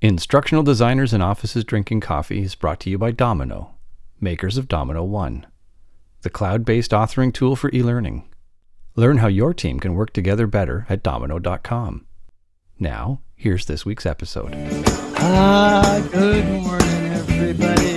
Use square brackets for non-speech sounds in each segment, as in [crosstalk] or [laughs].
Instructional Designers and Offices Drinking Coffee is brought to you by dominKnow, makers of dominKnow One, the cloud based authoring tool for e learning. Learn how your team can work together better at dominknow.com. Now, here's this week's episode. Ah, good morning, everybody.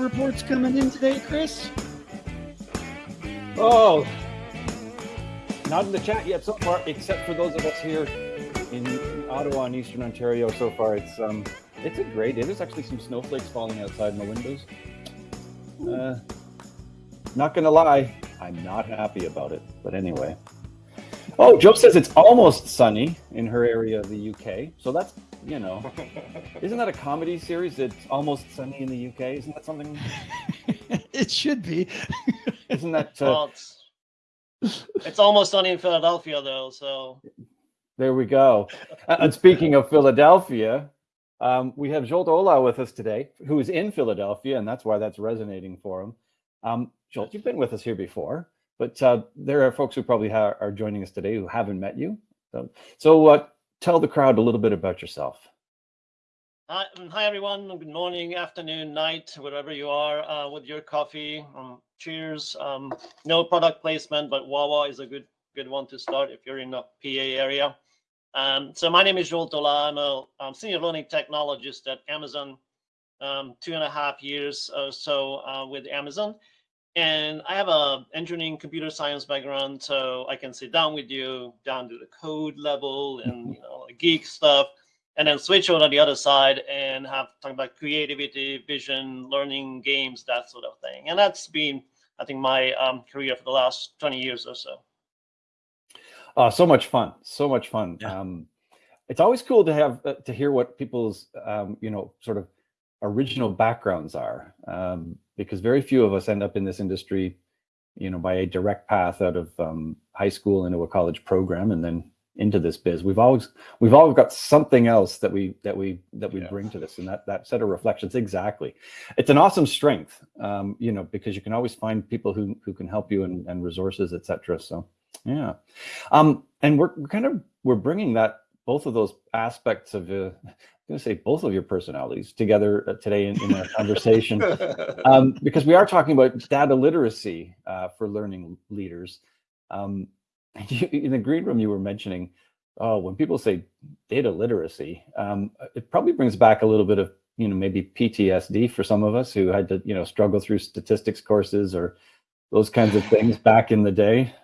Reports coming in today, Chris? Oh, not in the chat yet so far, except for those of us here in Ottawa and Eastern Ontario. So far, it's um, it's a great day. There's actually some snowflakes falling outside my windows. Uh, not gonna lie, I'm not happy about it. But anyway. Oh, Joe says it's almost sunny in her area of the UK. So that's you know, isn't that a comedy series? that's almost sunny in the UK. Isn't that something? [laughs] it should be. Isn't that? Uh, Well, it's, it's almost sunny in Philadelphia, though. So There we go. Uh, And speaking of Philadelphia, um, we have Zsolt Olah with us today, who is in Philadelphia, and that's why that's resonating for him. Um, Zsolt, you've been with us here before, but uh, there are folks who probably ha- are joining us today who haven't met you. So, so uh, tell the crowd a little bit about yourself. hi, um, hi everyone. Good morning, afternoon, night, wherever you are uh, with your coffee. Um, cheers. Um, no product placement, but Wawa is a good good one to start if you're in the PA area. Um, so my name is Zsolt Olah. I'm a um, senior learning technologist at Amazon. Um, two and a half years or so uh, with Amazon. And I have a engineering computer science background, so I can sit down with you down to the code level and you know geek stuff, and then switch over to the other side and have talk about creativity, vision, learning, games, that sort of thing. And that's been, I think, my um, career for the last 20 years or so. Uh, so much fun, so much fun. Yeah. Um, it's always cool to have uh, to hear what people's um, you know sort of original backgrounds are, um, because very few of us end up in this industry, you know, by a direct path out of um, high school into a college program and then into this biz. We've always we've all got something else that we that we that we Yeah. bring to this, and that that set of reflections exactly. It's an awesome strength, um, you know, because you can always find people who who can help you and, and resources, etc. So, yeah. Um, and we're, we're kind of we're bringing that both of those aspects of uh, I'm going to say both of your personalities together uh, today in, in our conversation um, [laughs] because we are talking about data literacy uh, for learning leaders. Um, [laughs] you, in the green room, you were mentioning, oh, when people say data literacy, um, it probably brings back a little bit of you know maybe PTSD for some of us who had to you know struggle through statistics courses or those kinds of things back in the day.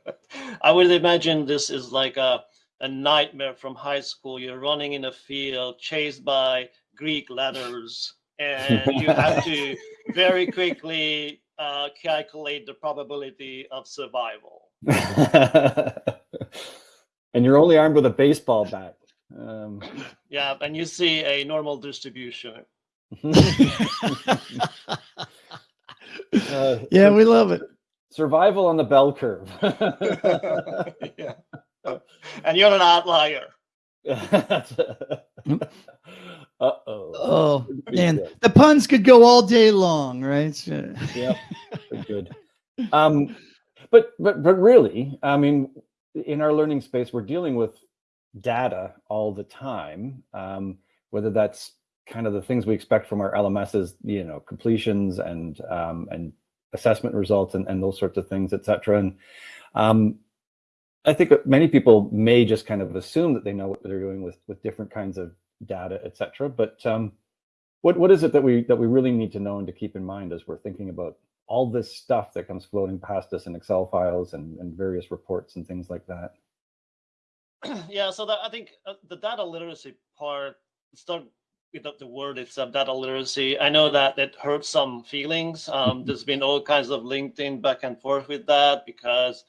[laughs] I would imagine this is like a, a nightmare from high school. You're running in a field chased by Greek letters, and you have to [laughs] very quickly uh, calculate the probability of survival. [laughs] and you're only armed with a baseball bat. Um, [laughs] Yeah, and you see a normal distribution. uh, yeah, we love it. survival on the bell curve. yeah. [laughs] And you're an outlier. [laughs] uh oh. Oh, man, the puns could go all day long, right? [laughs] Yeah, good. Um, but but but really, I mean, in our learning space, we're dealing with data all the time. Um, whether that's kind of the things we expect from our LMSs, you know, completions and um, and assessment results and, and those sorts of things, et cetera. And um, I think many people may just kind of assume that they know what they're doing with with different kinds of data, et cetera. But um, what what is it that we that we really need to know and to keep in mind as we're thinking about all this stuff that comes floating past us in Excel files and, and various reports and things like that? [clears throat] yeah, so that, I think uh, the data literacy part, start with the, the word itself, data literacy. I know that it hurts some feelings. Um, there's been all kinds of LinkedIn back and forth with that because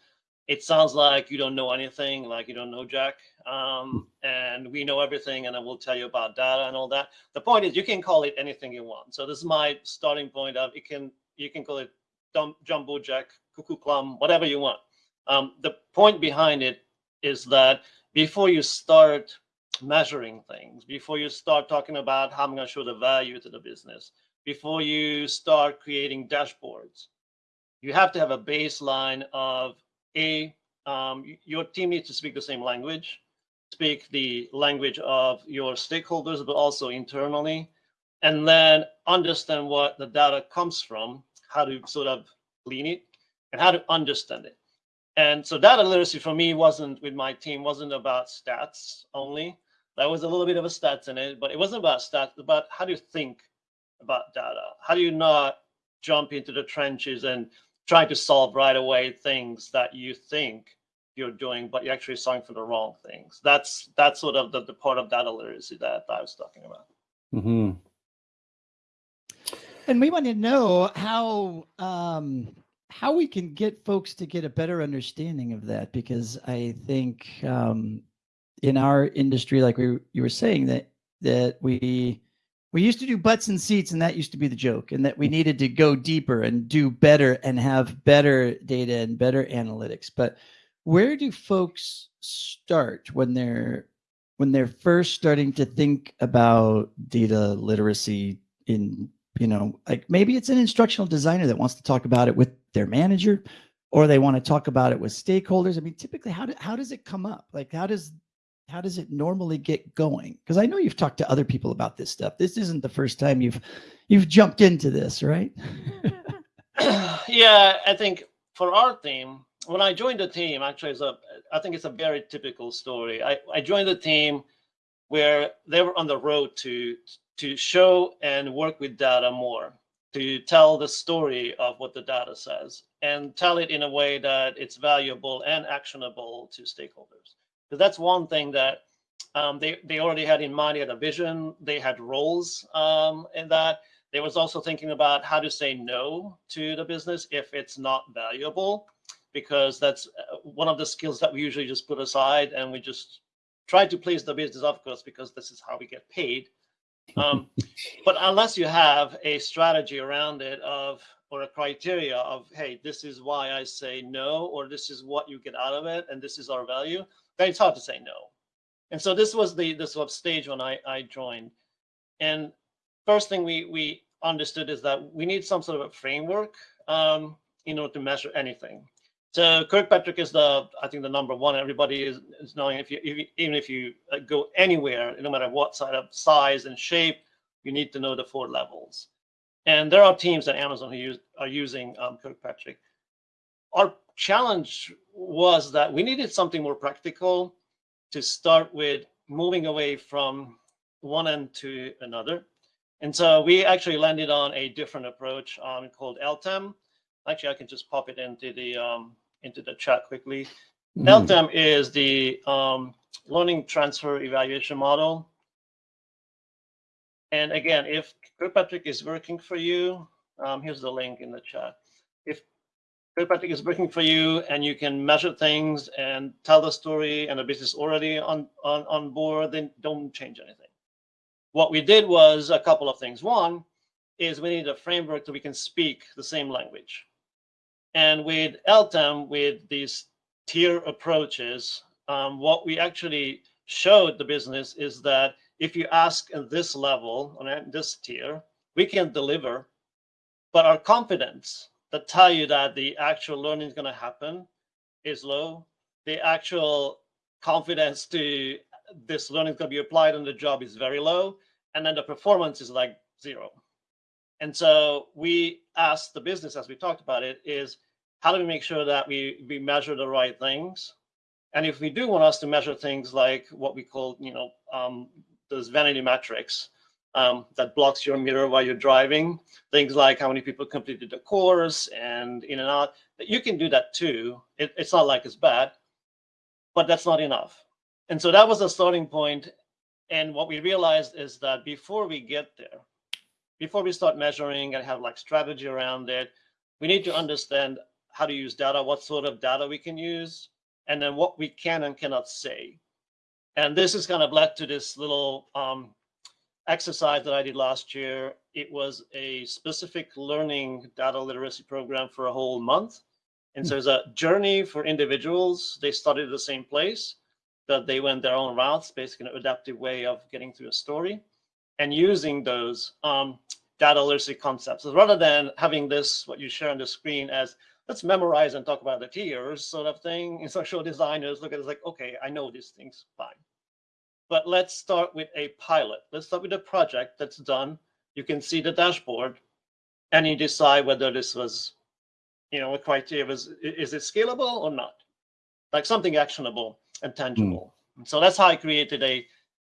it sounds like you don't know anything, like you don't know Jack, um, and we know everything, and I will tell you about data and all that. The point is, you can call it anything you want. So this is my starting point of it can you can call it dumb, jumbo Jack, cuckoo plum, whatever you want. Um, the point behind it is that before you start measuring things, before you start talking about how I'm going to show the value to the business, before you start creating dashboards, you have to have a baseline of a um, your team needs to speak the same language, speak the language of your stakeholders, but also internally, and then understand what the data comes from, how to sort of clean it, and how to understand it. And so data literacy for me wasn't with my team wasn't about stats only. There was a little bit of a stats in it, but it wasn't about stats, about how do you think about data? How do you not jump into the trenches and try to solve right away things that you think you're doing, but you're actually solving for the wrong things? That's that's sort of the, the part of data literacy that I was talking about. Mm-hmm. And we want to know how um, how we can get folks to get a better understanding of that, because I think um, in our industry, like we you were saying that that we we used to do butts and seats, and that used to be the joke, and that we needed to go deeper and do better and have better data and better analytics. But where do folks start when they're when they're first starting to think about data literacy in you know like maybe it's an instructional designer that wants to talk about it with their manager or they want to talk about it with stakeholders i mean typically how, do, how does it come up like how does how does it normally get going? Because i know you've talked to other people about this stuff. This isn't the first time you've you've jumped into this right? [laughs] Yeah i think for our team when i joined the team actually it's a i think it's a very typical story. I, I joined the team where they were on the road to to show and work with data more, to tell the story of what the data says and tell it in a way that it's valuable and actionable to stakeholders. Because that's one thing that um, they, they already had in mind, they had a vision, they had roles um, in that. They was also thinking about how to say no to the business if it's not valuable, because that's uh, one of the skills that we usually just put aside and we just try to please the business, of course, because this is how we get paid. Um, [laughs] but unless you have a strategy around it of or a criteria of hey this is why i say no or this is what you get out of it and this is our value then it's hard to say no and so this was the the sort of stage when i i joined and first thing we we understood is that we need some sort of a framework um, in order to measure anything so Kirkpatrick is the, I think the number one. Everybody is, is knowing if you, if even if you uh, go anywhere, no matter what side of size and shape, you need to know the four levels. And there are teams at Amazon who use, are using um, Kirkpatrick. Our challenge was that we needed something more practical to start with moving away from one end to another. And so we actually landed on a different approach um, called LTEM. Actually, I can just pop it into the um, into the chat quickly. Mm. LTEM is the um, learning transfer evaluation model. And again, if Kirkpatrick is working for you, um, here's the link in the chat. If Kirkpatrick is working for you and you can measure things and tell the story and the business already on, on, on board, then don't change anything. What we did was a couple of things. One is we need a framework that we can speak the same language. And with LTEM, with these tier approaches, um, what we actually showed the business is that if you ask at this level, on this tier, we can deliver, but our confidence to tell you that the actual learning is going to happen is low. The actual confidence to this learning is going to be applied on the job is very low. And then the performance is like zero. And so we asked the business, as we talked about it, is how do we make sure that we, we measure the right things? And if we do want us to measure things like what we call, you know, um, those vanity metrics um, that blocks your mirror while you're driving, things like how many people completed the course and in and out, you can do that too. It, it's not like it's bad, but that's not enough. And so that was a starting point. And what we realized is that before we get there, before we start measuring and have like strategy around it, we need to understand how to use data, what sort of data we can use, and then what we can and cannot say. And this has kind of led to this little um, exercise that I did last year. It was a specific learning data literacy program for a whole month. And so it's a journey for individuals. They studied the same place. but they went their own routes, basically an adaptive way of getting through a story, and using those um, data literacy concepts. So rather than having this, what you share on the screen as let's memorize and talk about the tiers sort of thing, [laughs] instructional designers look at it like, okay, I know these things, fine. But let's start with a pilot. Let's start with a project that's done. You can see the dashboard and you decide whether this was, you know, a criteria was, is it scalable or not? Like something actionable and tangible. Mm. So that's how I created a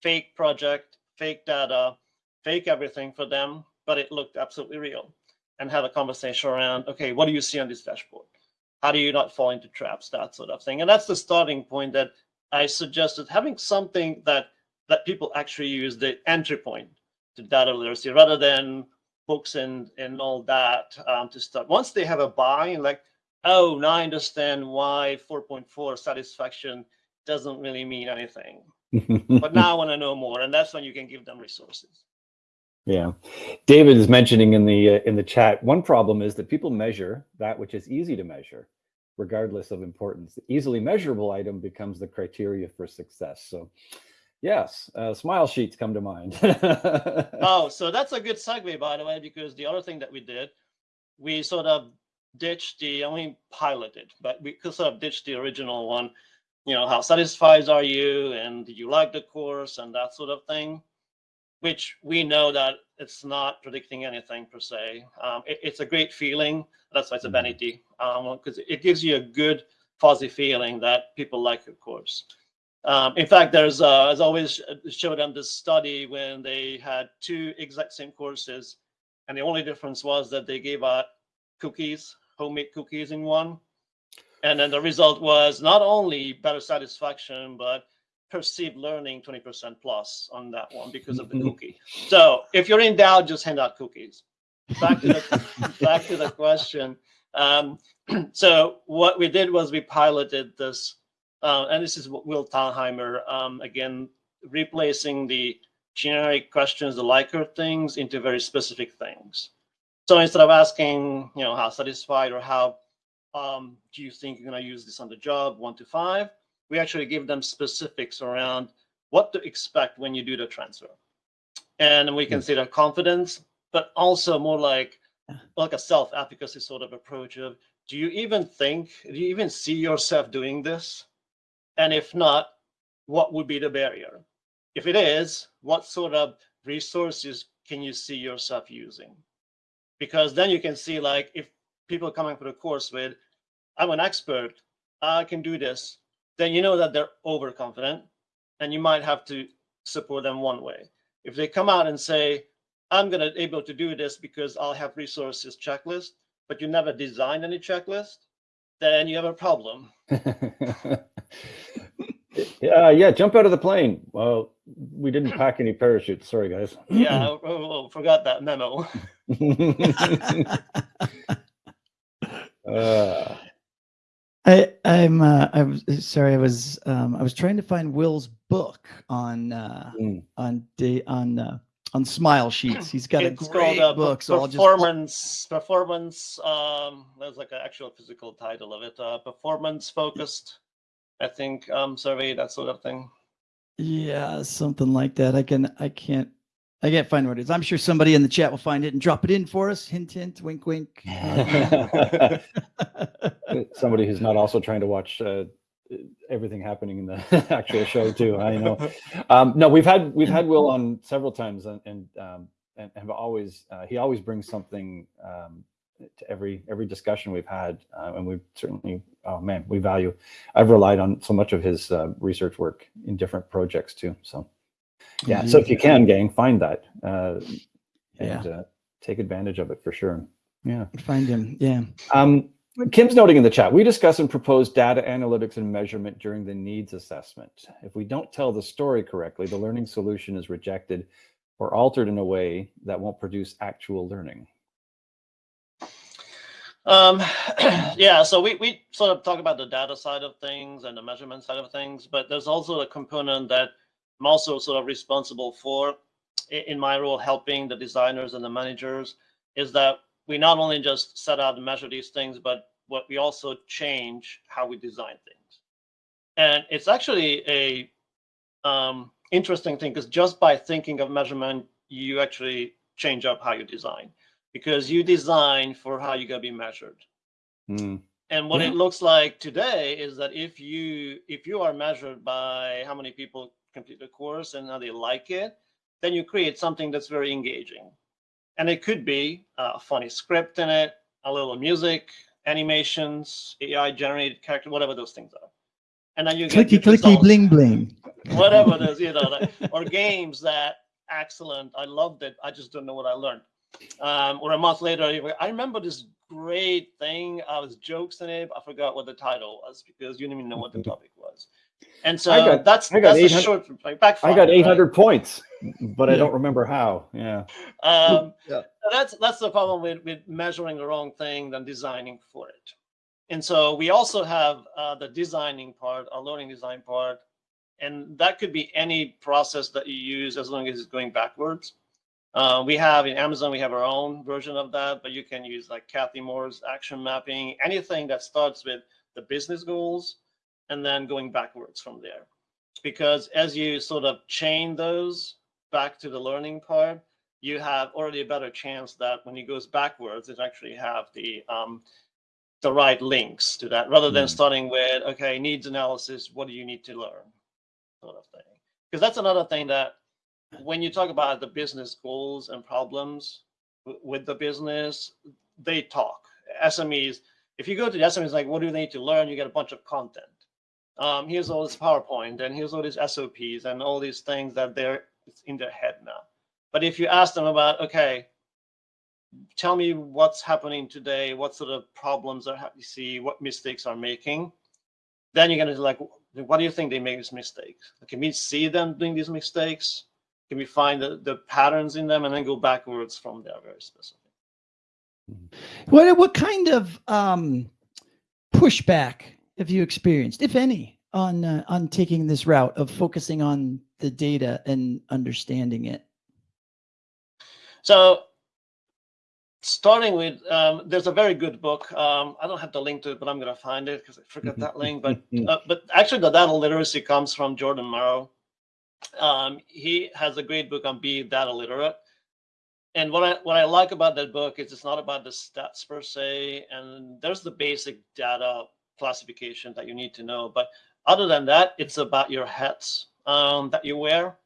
fake project, fake data, fake everything for them, but it looked absolutely real and have a conversation around, okay, what do you see on this dashboard? How do you not fall into traps, that sort of thing. And that's the starting point that I suggested having something that that people actually use the entry point to data literacy rather than books and and all that um, to start. Once they have a buy like, oh, now I understand why 4.4 satisfaction doesn't really mean anything. [laughs] but now I want to know more, and that's when you can give them resources. Yeah, David is mentioning in the uh, in the chat. One problem is that people measure that which is easy to measure, regardless of importance. The easily measurable item becomes the criteria for success. So, yes, uh, smile sheets come to mind. [laughs] oh, so that's a good segue, by the way, because the other thing that we did, we sort of ditched the, I mean, piloted, but we could sort of ditch the original one. You know, how satisfied are you, and do you like the course, and that sort of thing which we know that it's not predicting anything per se. Um, it, it's a great feeling. That's why it's a mm-hmm. vanity, because um, it gives you a good fuzzy feeling that people like your course. Um, in fact, there's uh, as always showed them this study when they had two exact same courses, and the only difference was that they gave out cookies, homemade cookies in one, and then the result was not only better satisfaction, but perceived learning 20% plus on that one because of the [laughs] cookie. So if you're in doubt, just hand out cookies. Back to the, [laughs] back to the question. Um, [clears throat] so what we did was we piloted this, uh, and this is Will Thalheimer, um, again, replacing the generic questions, the Likert things into very specific things. So instead of asking, you know, how satisfied or how um, do you think you're going to use this on the job, one to five, we actually give them specifics around what to expect when you do the transfer. And we can hmm. see their confidence, but also more like like a self-efficacy sort of approach of do you even think, do you even see yourself doing this? And if not, what would be the barrier? If it is, what sort of resources can you see yourself using? Because then you can see like if people coming for the course with, I'm an expert, I can do this, then you know that they're overconfident and you might have to support them one way. If they come out and say, I'm going to able to do this because I'll have resources checklist, but you never designed any checklist, then you have a problem. [laughs] yeah, yeah, jump out of the plane. Well, we didn't pack any parachutes. Sorry, guys. [clears throat] yeah, oh, oh, forgot that memo. [laughs] [laughs] uh, I I'm uh, I was sorry I was um, I was trying to find Will's book on uh, mm. on day on uh, on smile sheets. He's got it's a great called, uh, book. So performance just... performance. Um, there's like an actual physical title of it. Uh, performance focused, I think. Um, survey that sort of thing. Yeah, something like that. I can I can't I can't find what it is. I'm sure somebody in the chat will find it and drop it in for us. Hint, hint, wink, wink. [laughs] [laughs] [laughs] somebody who's not also trying to watch uh, everything happening in the [laughs] actual show too. I know. [laughs] Um, no, we've had we've had Will on several times, and and um, and have always uh, he always brings something um, to every every discussion we've had, uh, and we've certainly oh man we value. I've relied on so much of his uh, research work in different projects too. So yeah mm-hmm. so if you can gang find that uh and yeah. uh, take advantage of it for sure yeah find him yeah um kim's noting in the chat we discuss and propose data analytics and measurement during the needs assessment. If we don't tell the story correctly the learning solution is rejected or altered in a way that won't produce actual learning. Um, [clears throat] yeah, so we, we sort of talk about the data side of things and the measurement side of things, but there's also a component that I'm also sort of responsible for in my role helping the designers and the managers is that we not only just set out and measure these things, but what we also change how we design things. And it's actually a um, interesting thing because just by thinking of measurement, you actually change up how you design because you design for how you're going to be measured. Mm. And what Yeah. it looks like today is that if you if you are measured by how many people complete the course and how they like it, then you create something that's very engaging. And it could be a funny script in it, a little music, animations, AI generated character, whatever those things are. And then you get Clicky, good clicky, results bling, bling. [laughs] whatever it is, you know, like, or games that excellent. I loved it. I just don't know what I learned. Um, or a month later, I remember this great thing. I was jokes in it. I forgot what the title was because you didn't even know what the [laughs] topic was. And so I got- that's I got that's a 800 short like backfire. I got right? 800 points, but I don't remember how. Yeah. Um, Yeah. That's that's the problem with with measuring the wrong thing than designing for it. And so we also have uh, the designing part, a learning design part, and that could be any process that you use as long as it's going backwards. Uh, we have in Amazon, we have our own version of that, but you can use like Cathy Moore's action mapping, anything that starts with the business goals and then going backwards from there. Because as you sort of chain those back to the learning part, you have already a better chance that when it goes backwards, it actually have the um, the right links to that, rather than Hmm. starting with okay needs analysis. What do you need to learn, sort of thing. Because that's another thing that when you talk about the business goals and problems with the business, they talk. SMEs, if you go to the SMEs, like what do they need to learn? You get a bunch of content. Um, here's all this PowerPoint and here's all these SOPs and all these things that they're it's in their head now. But if you ask them about, okay, tell me what's happening today, what sort of problems are you see, what mistakes are making, then you're gonna like, what do you think they make these mistakes? Can we see them doing these mistakes? Can we find the, the patterns in them and then go backwards from there very specific? What what kind of um, pushback have you experienced, if any, on uh, on taking this route of focusing on the data and understanding it? So starting with, um, there's a very good book. Um, I don't have the link to it, but I'm going to find it because I forgot that link. But [laughs] uh, but actually, the data literacy comes from Jordan Morrow. Um, he has a great book on being data literate. And what I what I like about that book is it's not about the stats per se, and there's the basic data classification that you need to know. But other than that, it's about your hats um, that you wear.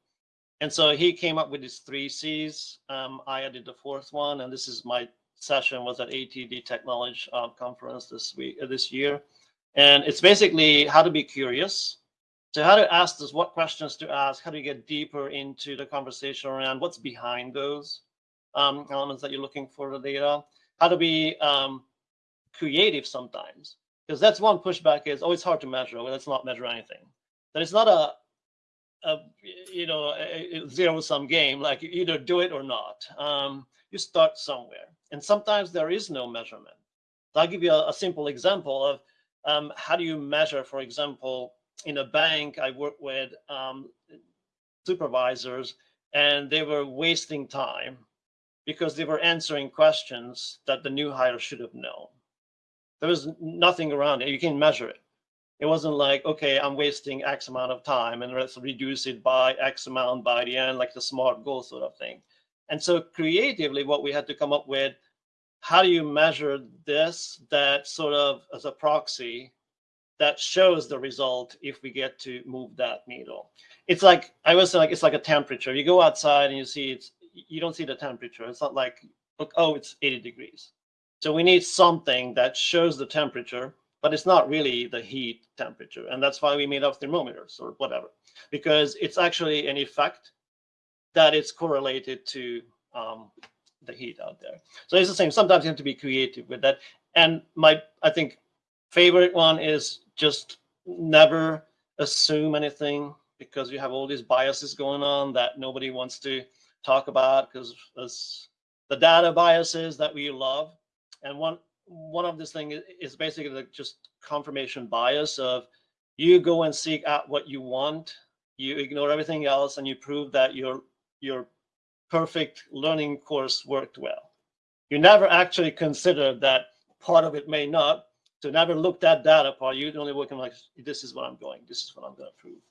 And so he came up with these three C's. Um, I added the fourth one, and this is my session was at ATD TechKnowledge uh, conference this week, uh, this year, and it's basically how to be curious. So how to ask this, what questions to ask, how to get deeper into the conversation around what's behind those um, elements that you're looking for the data, how to be um, creative sometimes, because that's one pushback is always hard to measure. Well, let's not measure anything. That it's not a a you know a zero sum game like you either do it or not um, you start somewhere. And sometimes there is no measurement. So i'll give you a, a simple example of um, how do you measure for example in a bank i work with um, supervisors and they were wasting time because they were answering questions that the new hire should have known. There was nothing around it. You can measure it it wasn't like, okay, I'm wasting X amount of time and let's reduce it by X amount by the end, like the smart goal sort of thing. And so creatively, what we had to come up with, how do you measure this that sort of as a proxy that shows the result if we get to move that needle? It's like I was like it's like a temperature. You go outside and you see it's you don't see the temperature. It's not like look, oh, it's 80 degrees. So we need something that shows the temperature but it's not really the heat temperature. And that's why we made up thermometers or whatever, because it's actually an effect that it's correlated to um, the heat out there. So it's the same. Sometimes you have to be creative with that. And my, I think, favorite one is just never assume anything because you have all these biases going on that nobody wants to talk about because the data biases that we love. And one one of this thing is basically the just confirmation bias of you go and seek out what you want you ignore everything else and you prove that your your perfect learning course worked well you never actually consider that part of it may not So never look that data part. You're only working like, this is what I'm going, this is what I'm going to prove.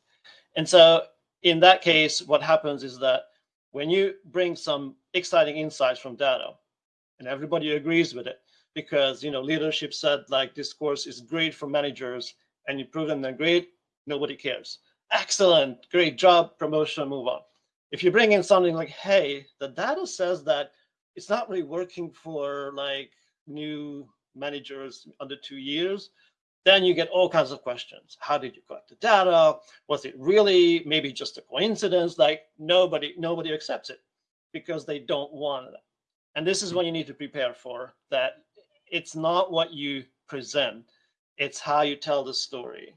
And so in that case, what happens is that when you bring some exciting insights from data, and everybody agrees with it, because you know leadership said like this course is great for managers, and you prove them they're great, nobody cares. Excellent, great job, promotion, move on. If you bring in something like, hey, the data says that it's not really working for like new managers under two years, then you get all kinds of questions. How did you collect the data? Was it really maybe just a coincidence? Like nobody, nobody accepts it because they don't want it. And this is hmm. what you need to prepare for that it's not what you present, it's how you tell the story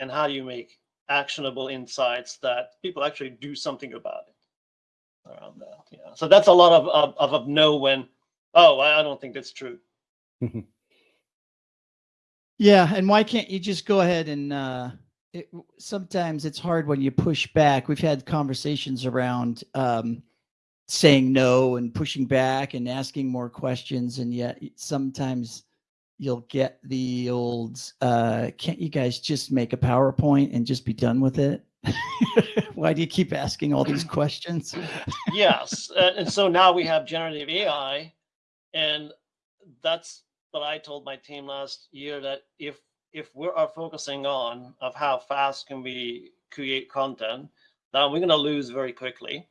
and how you make actionable insights that people actually do something about it around that. Yeah. So that's a lot of, of, of, of know when, oh, I don't think that's true. Yeah, and why can't you just go ahead and uh it, sometimes it's hard when you push back. We've had conversations around um saying no and pushing back and asking more questions and yet sometimes you'll get the old uh can't you guys just make a PowerPoint and just be done with it? [laughs] Why do you keep asking all these questions? yes, uh, and so now we have generative AI and that's what I told my team last year that if if we are focusing on of how fast can we create content, then we're going to lose very quickly.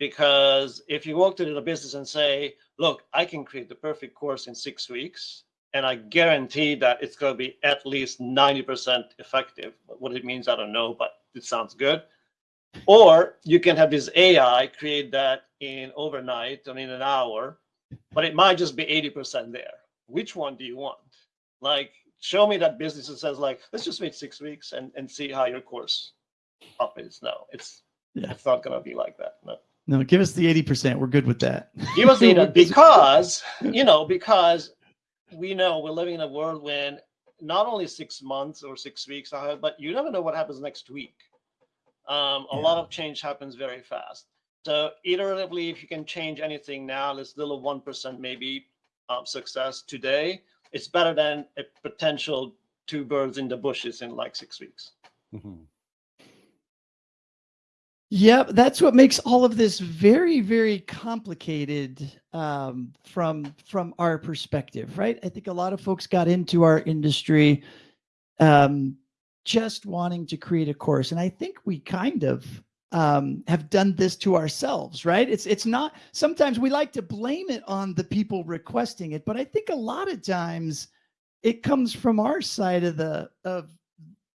Because if you walk into the business and say, look, I can create the perfect course in six weeks, and I guarantee that it's going to be at least 90% effective. What it means, I don't know, but it sounds good. Or you can have this AI create that in overnight and in an hour, but it might just be 80% there which one do you want? Like, show me that business that says like, let's just wait six weeks and, and see how your course up is. No, it's yeah. it's not gonna be like that. No. No, give us the 80%. We're good with that. Give us the [laughs] because, you know, because we know we're living in a world when not only six months or six weeks, but you never know what happens next week. Um, a yeah. lot of change happens very fast. So iteratively, if you can change anything now, let's do a one percent maybe um, success today, it's better than a potential two birds in the bushes in like six weeks. Mm-hmm. Yeah, that's what makes all of this very, very complicated um, from from our perspective, right? I think a lot of folks got into our industry um, just wanting to create a course, and I think we kind of um, have done this to ourselves, right? It's it's not. Sometimes we like to blame it on the people requesting it, but I think a lot of times it comes from our side of the of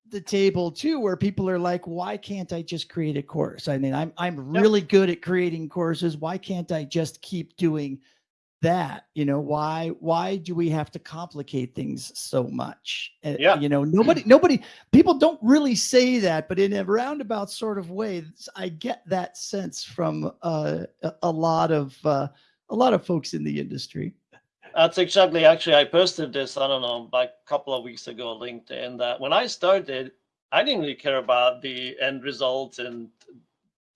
the table too, where people are like, "Why can't I just create a course?" I mean, I'm I'm really good at creating courses. Why can't I just keep doing that? You know why why do we have to complicate things so much? Eh, yeah. you know nobody [clears throat] nobody people don't really say that but in a roundabout sort of way i get that sense from uh, a lot of uh, a lot of folks in the industry that's exactly actually i posted this i don't know like a couple of weeks ago linkedin that when i started i didn't really care about the end results and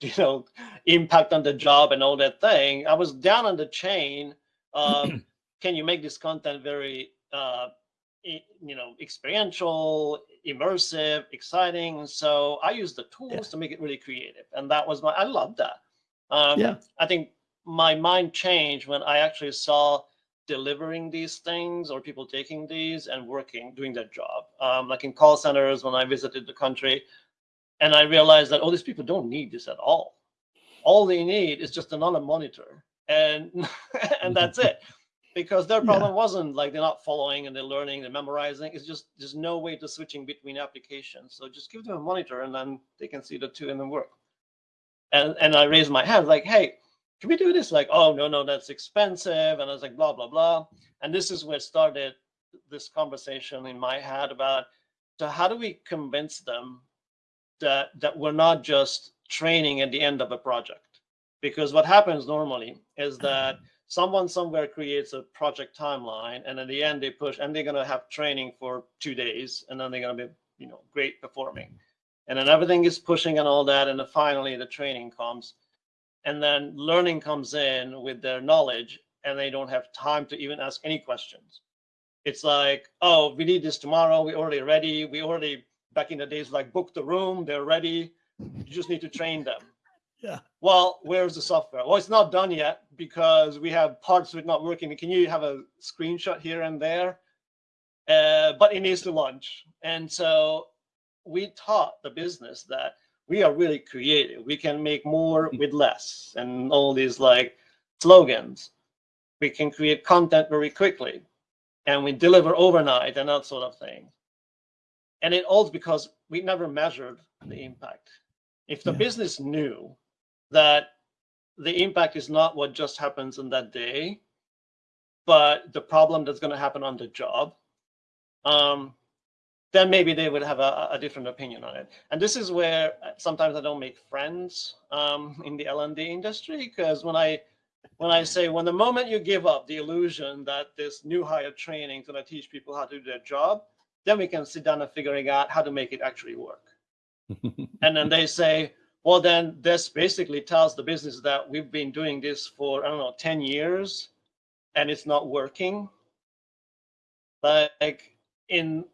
[laughs] you know impact on the job and all that thing. I was down on the chain um, [clears throat] can you make this content very uh, you know experiential immersive exciting? So i use the tools yeah. to make it really creative and that was my i love that. Um, yeah. I think my mind changed when i actually saw delivering these things or people taking these and working doing their job. Um, like in call centers when i visited the country and i realized that all oh, these people don't need this at all. All they need is just another monitor and [laughs] and that's it. Because their problem yeah. wasn't like they're not following and they're learning they're memorizing it's just there's no way to switching between applications. So just give them a monitor and then they can see the two in the work and and i raised my hand like hey can we do this? Like oh no no that's expensive. And i was like blah blah blah. And this is where started this conversation in my head about so how do we convince them that that we're not just training at the end of a project? Because what happens normally is that someone somewhere creates a project timeline and at the end they push and they're going to have training for two days and then they're going to be you know great performing. And then everything is pushing and all that and then finally the training comes and then learning comes in with their knowledge and they don't have time to even ask any questions it's like, oh, we need this tomorrow. We already ready. We already back in the days like book the room. They're ready. You just need to train them. [laughs] Yeah. Well, where's the software? Well, it's not done yet because we have parts of it not working. Can you have a screenshot here and there? Uh, but it needs to launch. And so we taught the business that we are really creative. We can make more with less and all these like slogans. We can create content very quickly and we deliver overnight and that sort of thing. And it all because we never measured the impact. If the Yeah. business knew that the impact is not what just happens in that day, but the problem that's going to happen on the job, um, then maybe they would have a, a different opinion on it. And this is where uh, sometimes I don't make friends um, in the L&D industry because when I when I say when the moment you give up the illusion that this new hire training is going to teach people how to do their job, then we can sit down and figuring out how to make it actually work. [laughs] and then they say, well, then this basically tells the business that we've been doing this for, I don't know, 10 years and it's not working. Like in,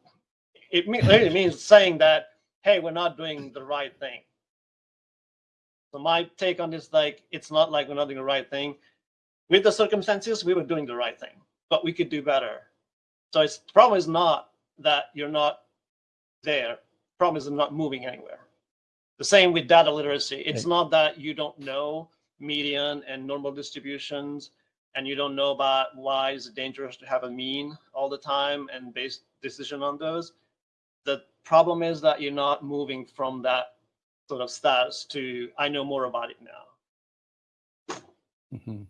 it really means saying that, hey, we're not doing the right thing. So my take on this, like, it's not like we're not doing the right thing. With the circumstances, we were doing the right thing, but we could do better. So it's the problem is not that you're not there. Problem is not moving anywhere. The same with data literacy. It's Okay. not that you don't know median and normal distributions, and you don't know about why is it dangerous to have a mean all the time and base decision on those. The problem is that you're not moving from that sort of status to I know more about it now. Mhm.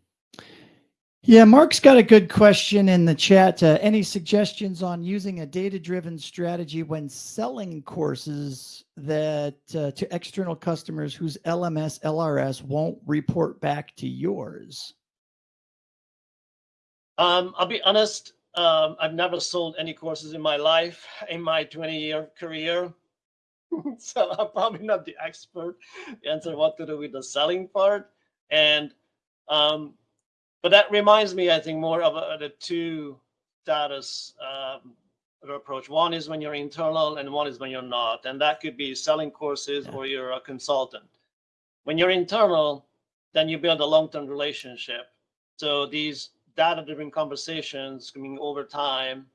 Yeah, Mark's got a good question in the chat. Uh, any suggestions on using a data-driven strategy when selling courses that uh, to external customers whose LMS LRS won't report back to yours? Um, I'll be honest. Um, I've never sold any courses in my life in my 20 year career. [laughs] so I'm probably not the expert to answer what to do with the selling part. And, um, but that reminds me, I think, more of a, the two status um, approach. One is when you're internal, and one is when you're not. And that could be selling courses Yeah. or you're a consultant. When you're internal, then you build a long term relationship. So these data driven conversations coming over time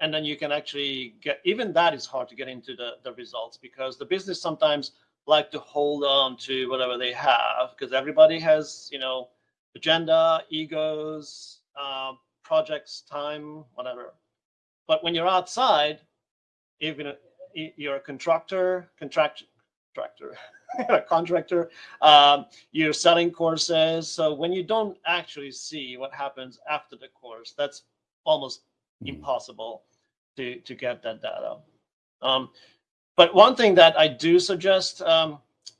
and then you can actually get even that is hard to get into the, the results because the business sometimes like to hold on to whatever they have because everybody has you know agenda egos uh, projects time whatever. But when you're outside even you're a contractor contract contractor [laughs] a contractor. Um, you're selling courses. So when you don't actually see what happens after the course that's almost Mhm. impossible to to get that data. Um, but one thing that i do suggest um,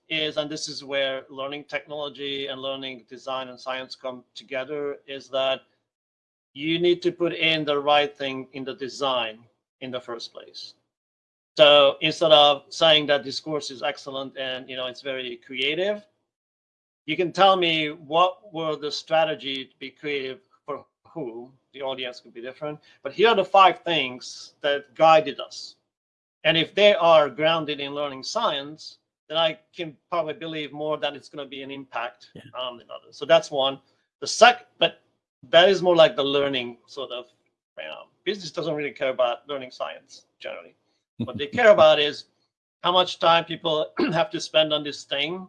is and this is where learning technology and learning design and science come together is that you need to put in the right thing in the design in the first place so instead of saying that this course is excellent and you know it's very creative, you can tell me what were the strategy to be creative for who. The audience could be different, but here are the five things that guided us. And if they are grounded in learning science, then I can probably believe more that it's going to be an impact Yeah. um, than others. So that's one. The second, but that is more like the learning sort of. You know, business doesn't really care about learning science generally what they care about is how much time people [clears throat] have to spend on this thing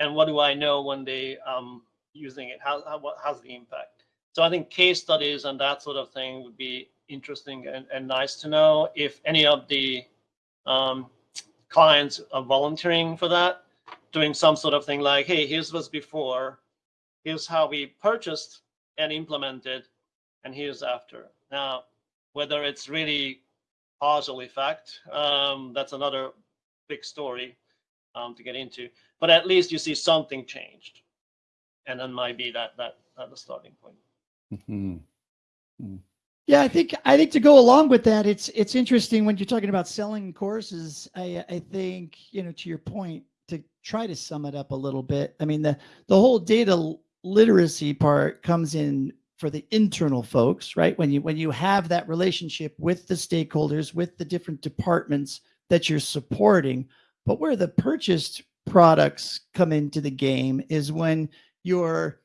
and what do i know when they um using it? How, how the impact? So i think case studies and that sort of thing would be interesting and, and nice to know if any of the um, clients are volunteering for that doing some sort of thing like hey here's what's before. Here's how we purchased and implemented and here's after. Now whether it's really causal effect. Um, that's another big story um, to get into. But at least you see something changed, and then might be that that at the starting point. Mhm. Yeah, I think I think to go along with that, it's it's interesting when you're talking about selling courses. I I think you know to your point to try to sum it up a little bit. I mean the the whole data literacy part comes in for the internal folks, right? When you when you have that relationship with the stakeholders, with the different departments that you're supporting, but where the purchased products come into the game is when you're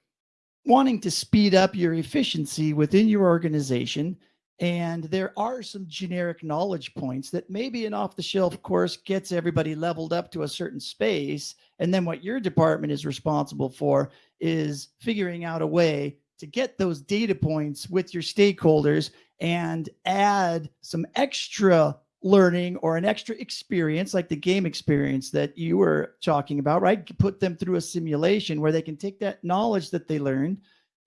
wanting to speed up your efficiency within your organization and there are some generic knowledge points that maybe an off the shelf course gets everybody leveled up to a certain space. And then what your department is responsible for is figuring out a way to get those data points with your stakeholders and add some extra learning or an extra experience like the game experience that you were talking about, right? Put them through a simulation where they can take that knowledge that they learned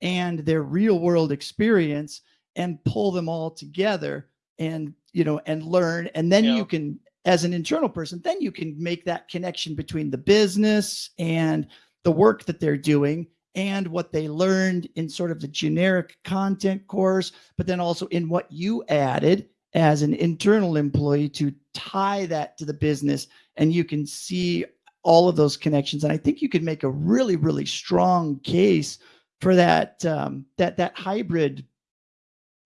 and their real world experience and pull them all together and you know and learn and then Yeah. you can as an internal person then you can make that connection between the business and the work that they're doing and what they learned in sort of the generic content course but then also in what you added as an internal employee to tie that to the business and you can see all of those connections and i think you could make a really really strong case for that um, that that hybrid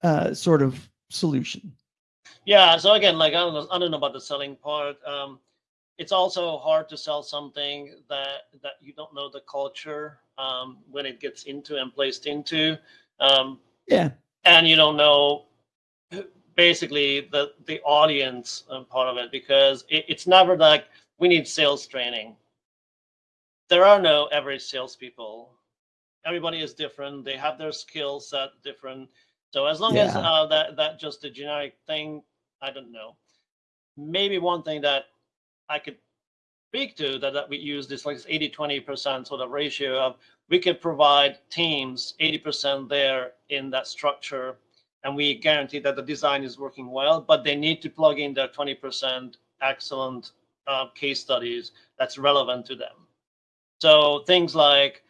uh, sort of solution. Yeah. So again, like I don't know, I don't know about the selling part. Um, it's also hard to sell something that that you don't know the culture um, when it gets into and placed into, um, Yeah, and you don't know basically the the audience um, part of it because it, it's never like we need sales training. There are no average salespeople. Everybody is different. They have their skill set different. So as long as uh, that that just a generic thing, I don't know. Maybe one thing that I could speak to that, that we use this like 80 20% sort of ratio of we could provide teams 80% there in that structure and we guarantee that the design is working well, but they need to plug in their 20% excellent uh, case studies that's relevant to them. So things like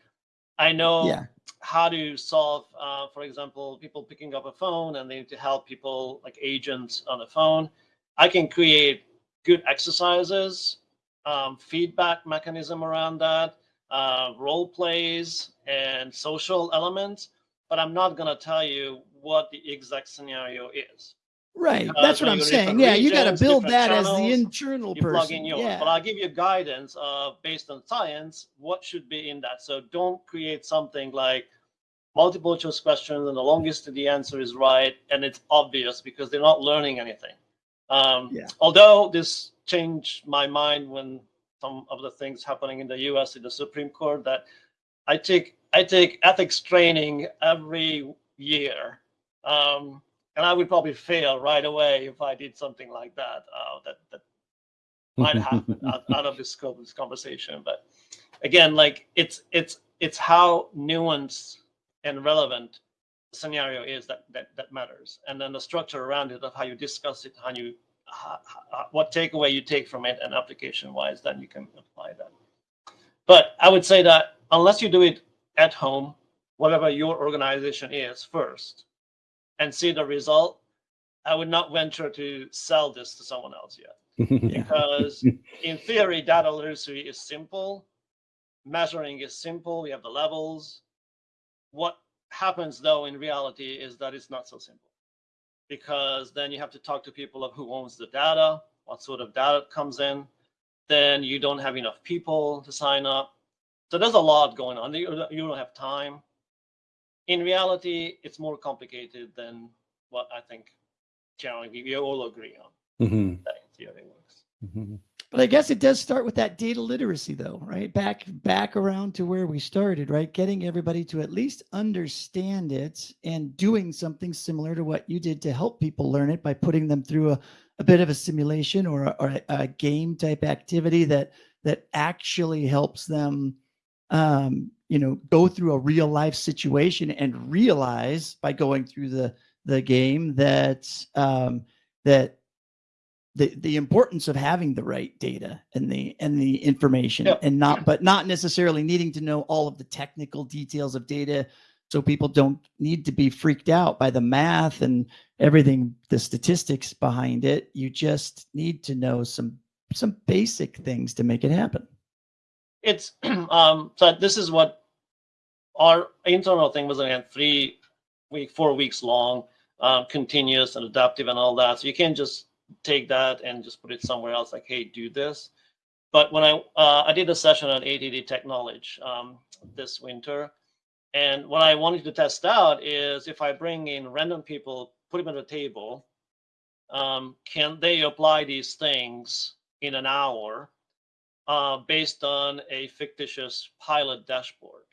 I know yeah, how to solve, uh, for example, people picking up a phone and they need to help people like agents on the phone. I can create good exercises, um, feedback mechanism around that, uh, role plays, and social elements. But I'm not going to tell you what the exact scenario is. right. Uh, That's what I'm saying. Yeah, you got to build that as the internal person. yours, Yeah, but I'll give you guidance of based on science what should be in that. So don't create something like multiple choice questions and the longest to the answer is right and it's obvious because they're not learning anything. Um, Yeah. Although this changed my mind when some of the things happening in the U.S. in the Supreme Court that I take I take ethics training every year, um, and I would probably fail right away if I did something like that. Uh, that that [laughs] might happen out, out of the scope of this conversation. But again, like it's it's it's how nuanced and relevant scenario is that that that matters, and then the structure around it of how you discuss it, how you how, how, what takeaway you take from it, and application wise, then you can apply that. But I would say that unless you do it at home, whatever your organization is first, and see the result, I would not venture to sell this to someone else yet. [laughs] Because in theory data literacy is simple. Measuring is simple. We have the levels. What happens though in reality is that it's not so simple. Because then you have to talk to people of who owns the data what sort of data comes in. Then you don't have enough people to sign up. So there's a lot going on. You don't have time. In reality it's more complicated than what i think generally we all agree on. Mhm. that in theory works. Mhm. But I guess it does start with that data literacy, though, right? Back back around to where we started, right? Getting everybody to at least understand it and doing something similar to what you did to help people learn it by putting them through a, a bit of a simulation or, a, or a, a game type activity that that actually helps them um, you know, go through a real life situation and realize by going through the the game that um, that the the importance of having the right data and the and the information Yep. and not but not necessarily needing to know all of the technical details of data so people don't need to be freaked out by the math and everything the statistics behind it you just need to know some some basic things to make it happen it's [clears throat] um so this is what our internal thing was again three week, four weeks long, um, continuous and adaptive and all that. So you can't just take that and just put it somewhere else like, hey, do this. But when I uh, I did a session on ATD TechKnowledge um, this winter, and what I wanted to test out is if I bring in random people, put them at a table, um, can they apply these things in an hour uh, based on a fictitious pilot dashboard?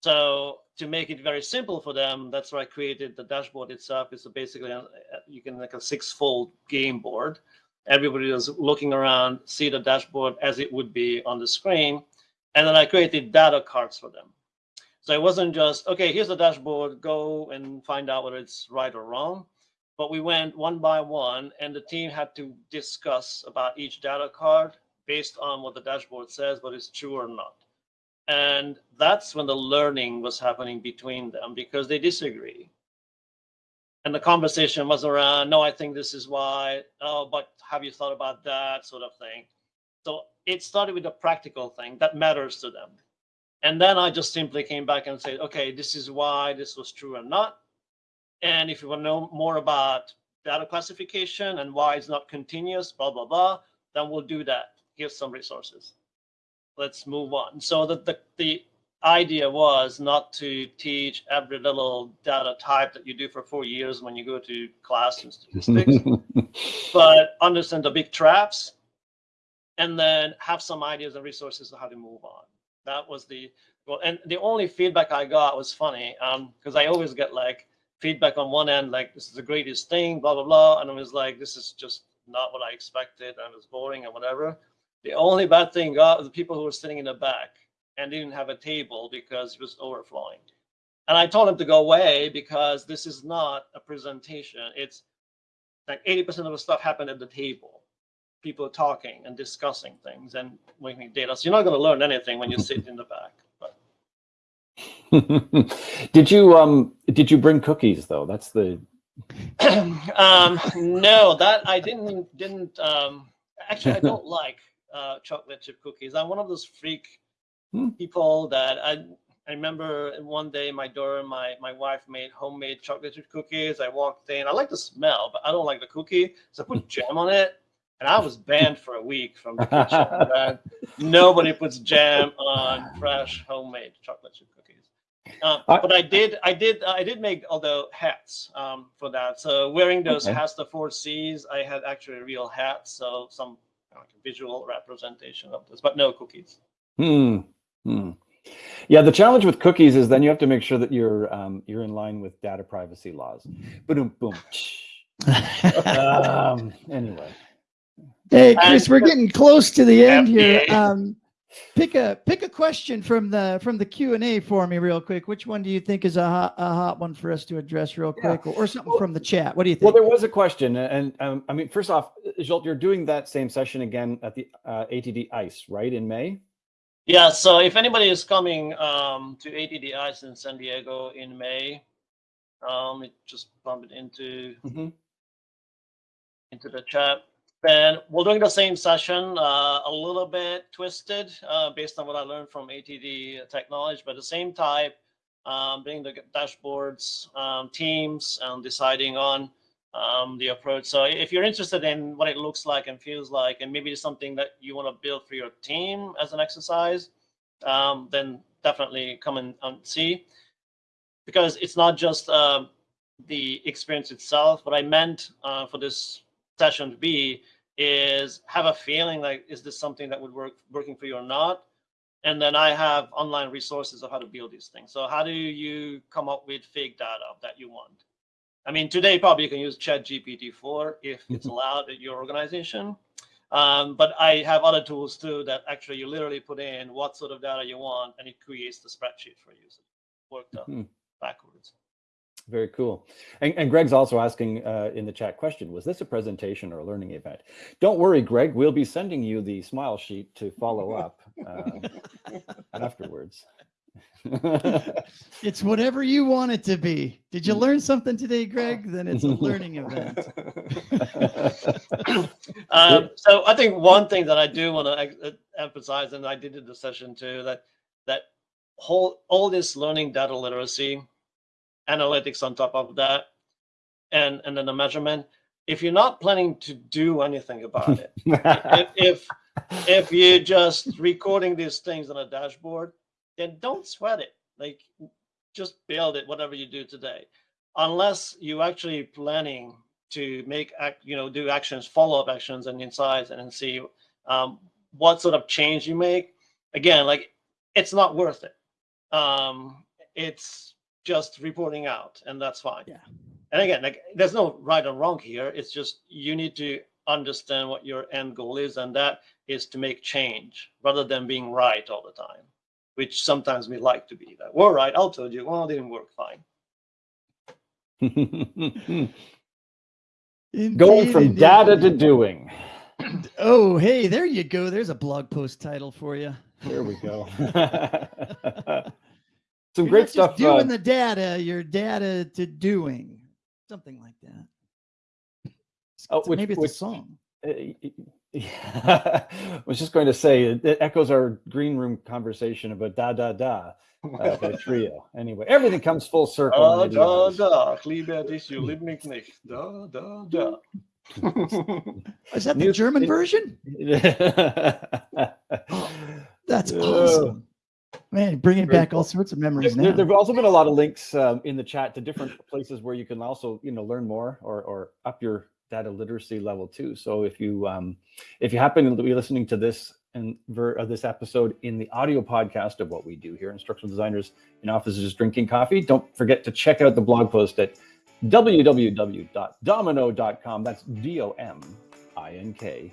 So to make it very simple for them, that's why I created the dashboard itself. It's basically a, you can make a six-fold game board. Everybody is looking around, see the dashboard as it would be on the screen, and then I created data cards for them. So it wasn't just okay. Here's the dashboard. Go and find out whether it's right or wrong. But we went one by one, and the team had to discuss about each data card based on what the dashboard says, whether it's true or not. And that's when the learning was happening between them because they disagree. And the conversation was around, no, I think this is why. Oh, but have you thought about that sort of thing? So it started with a practical thing that matters to them. And then I just simply came back and said, okay, this is why this was true or not. And if you want to know more about data classification and why it's not continuous, blah, blah, blah, then we'll do that. Here's some resources let's move on. So the, the, the idea was not to teach every little data type that you do for four years when you go to class in statistics, [laughs] but understand the big traps and then have some ideas and resources on how to move on. That was the, well, and the only feedback I got was funny because um, I always get like feedback on one end, like this is the greatest thing, blah, blah, blah. And I was like, this is just not what I expected and it's boring and whatever. The only bad thing got the people who were sitting in the back and didn't have a table because it was overflowing. And I told them to go away because this is not a presentation. It's like 80% of the stuff happened at the table. People talking and discussing things and making data. So you're not going to learn anything when you sit [laughs] in the back. But. [laughs] did you um did you bring cookies though? That's the [clears throat] um no, that I didn't didn't um actually I don't [laughs] like uh, chocolate chip cookies. I'm one of those freak hmm. people that I I remember one day my daughter, my my wife made homemade chocolate chip cookies. I walked in. I like the smell, but I don't like the cookie, so I put [laughs] jam on it, and I was banned for a week from the kitchen. [laughs] nobody puts jam on fresh homemade chocolate chip cookies. Uh, but I did, I did, I did make although hats um, for that. So wearing those okay. hats, the four C's, I had actually real hats. So some like a visual representation of this, but no cookies. Hmm. hmm. Yeah, the challenge with cookies is then you have to make sure that you're um, you're in line with data privacy laws. Boom, boom. [laughs] um, anyway. Hey, Chris, we're getting close to the end here. Um, pick a pick a question from the from the Q and A for me, real quick. Which one do you think is a hot, a hot one for us to address, real quick, yeah. or, or, something well, from the chat? What do you think? Well, there was a question, and um, I mean, first off, Zsolt, you're doing that same session again at the uh, ATD ICE, right, in May? Yeah. So if anybody is coming um, to ATD ICE in San Diego in May, um, it just bump it into mm -hmm. into the chat. And we're doing the same session, uh, a little bit twisted uh, based on what I learned from ATD TechKnowledge, but the same type, um, the dashboards, um, teams, and deciding on um, the approach. So if you're interested in what it looks like and feels like, and maybe it's something that you want to build for your team as an exercise, um, then definitely come and, and, see. Because it's not just uh, the experience itself. What I meant uh, for this session B is have a feeling like is this something that would work working for you or not? And then i have online resources of how to build these things. So how do you come up with fake data that you want? I mean today probably you can use chat gpt 4 if it's mm-hmm. allowed at your organization. Um, but i have other tools too that actually you literally put in what sort of data you want and it creates the spreadsheet for you. So worked mm -hmm. backwards very cool. And, and Greg's also asking uh, in the chat question, was this a presentation or a learning event? Don't worry, Greg, we'll be sending you the smile sheet to follow [laughs] up uh, afterwards. it's whatever you want it to be. Did you learn something today, Greg? Then it's a [laughs] learning event. [laughs] um, so I think one thing that I do want to emphasize, and I did in the session too, that that whole all this learning data literacy analytics on top of that, and and then the measurement. If you're not planning to do anything about it, if, [laughs] if if you're just recording these things on a dashboard, then don't sweat it. Like just build it, whatever you do today, unless you're actually planning to make act, you know, do actions, follow up actions, and insights, and see um, what sort of change you make. Again, like it's not worth it. Um, it's just reporting out, and that's fine. Yeah. And again, like there's no right or wrong here. It's just you need to understand what your end goal is, and that is to make change rather than being right all the time, which sometimes we like to be that. We're right. I'll told you. Well, it didn't work fine. [laughs] Going from indeed. data to doing. [clears throat] Oh, hey, there you go. There's a blog post title for you. There we go. [laughs] [laughs] Some You're great not just stuff. Doing uh, the data, your data to doing, something like that. Oh, which- Maybe it's which- a song. Uh, [laughs] I was just going to say it it echoes our green room conversation about da da da [laughs] uh, by Trio. Anyway, everything comes full circle. Da in the da da, Klebe dich, you lieb nicht. Da da da. [laughs] Is that the New- German it- version? That's Yeah. awesome. Man, bringing back all sorts of memories There, now. there have also been a lot of links um, in the chat to different places where you can also, you know, learn more or, or up your data literacy level too. So if you um, if you happen to be listening to this and ver- uh, this episode in the audio podcast of what we do here, instructional designers in offices drinking coffee, don't forget to check out the blog post at www.dominknow.com. That's D O M I N K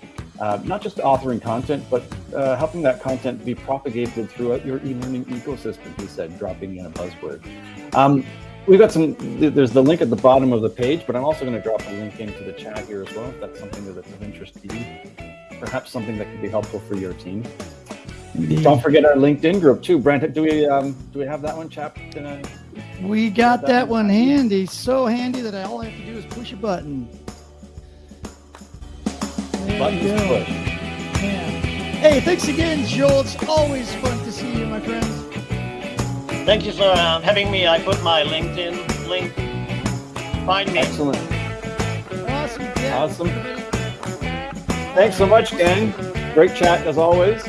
We'll have the blog post up with those links, as well as the recording up later today. Yep. Looking forward to look forward to, to checking all those sorts of things out, folks. What we get to do here at Instructional Designers and Offices Drinking Coffee is brought to you by dominKnow Learning Systems. We can help your team do some really cool stuff, particularly around uh, not just authoring content, but uh, helping that content be propagated throughout your e-learning ecosystem. He said, dropping in a buzzword. Um, we've got some. There's the link at the bottom of the page, but I'm also going to drop a link into the chat here as well. If that's something that's of interest to you, perhaps something that could be helpful for your team. Indeed. Don't forget our LinkedIn group too, Brent. Do we um, do we have that one, chap? Uh, We got that that one one handy. handy, so handy that all I have to do is push a button. There buttons you to push. Yeah. Hey, thanks again, Zsolt. It's always fun to see you, my friends. Thank you for um, having me. I put my LinkedIn link. Find me. Excellent. Awesome. Yeah. Awesome. Thanks so much, gang. Great chat as always.